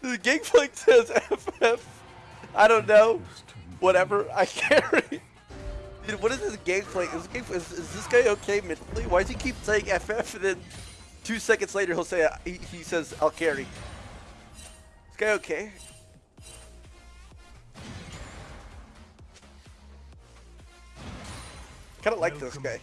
the Gangplank says FF. I don't know. Whatever. I carry. Dude, what is this Gangplank? Is, is, is this guy okay mentally? Why does he keep saying FF and then two seconds later he'll say he, he says I'll carry? This guy okay? Kind of like this guy.